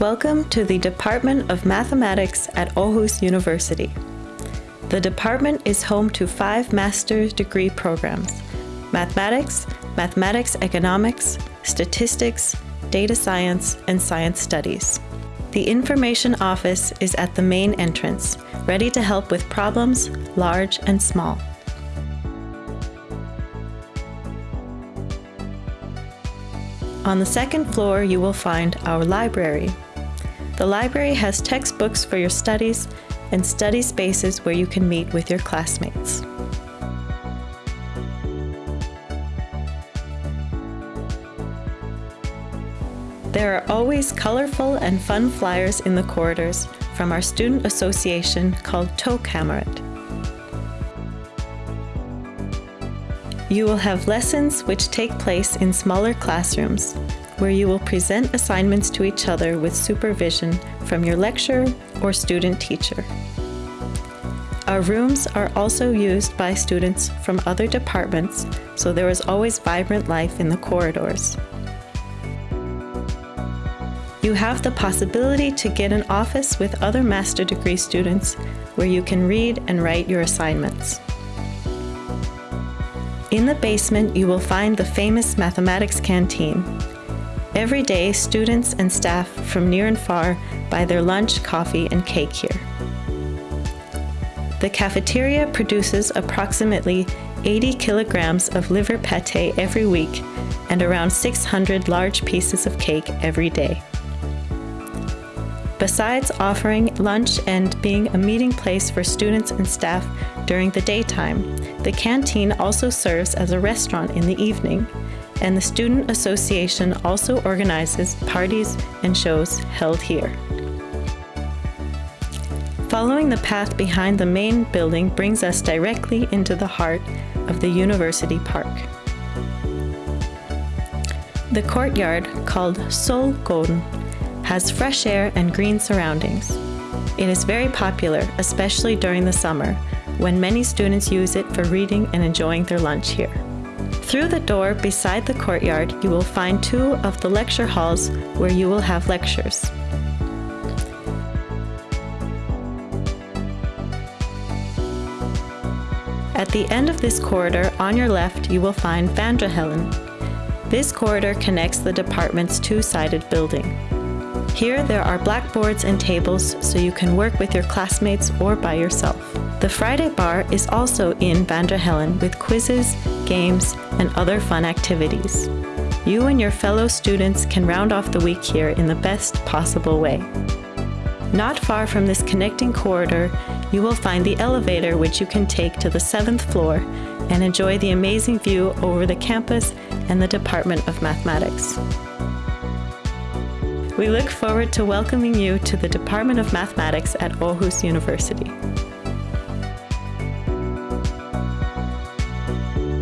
Welcome to the Department of Mathematics at Aarhus University. The department is home to five master's degree programs, Mathematics, Mathematics Economics, Statistics, Data Science, and Science Studies. The Information Office is at the main entrance, ready to help with problems, large and small. On the second floor, you will find our library. The library has textbooks for your studies and study spaces where you can meet with your classmates. There are always colorful and fun flyers in the corridors from our student association called Tågekammeret. You will have lessons which take place in smaller classrooms, where you will present assignments to each other with supervision from your lecturer or student teacher. Our rooms are also used by students from other departments, so there is always vibrant life in the corridors. You have the possibility to get an office with other master degree students where you can read and write your assignments. In the basement, you will find the famous mathematics canteen. Every day, students and staff from near and far buy their lunch, coffee, and cake here. The cafeteria produces approximately 80 kilograms of liver pate every week and around 600 large pieces of cake every day. Besides offering lunch and being a meeting place for students and staff during the daytime, the canteen also serves as a restaurant in the evening, and the Student Association also organizes parties and shows held here. Following the path behind the main building brings us directly into the heart of the University Park. The courtyard, called Solgården, has fresh air and green surroundings. It is very popular, especially during the summer, when many students use it for reading and enjoying their lunch here. Through the door beside the courtyard, you will find two of the lecture halls where you will have lectures. At the end of this corridor, on your left, you will find Vandrehallen. This corridor connects the department's two-sided building. Here, there are blackboards and tables so you can work with your classmates or by yourself. The Friday bar is also in Vandrehallen with quizzes, games, and other fun activities. You and your fellow students can round off the week here in the best possible way. Not far from this connecting corridor, you will find the elevator which you can take to the seventh floor and enjoy the amazing view over the campus and the Department of Mathematics. We look forward to welcoming you to the Department of Mathematics at Aarhus University. Bye.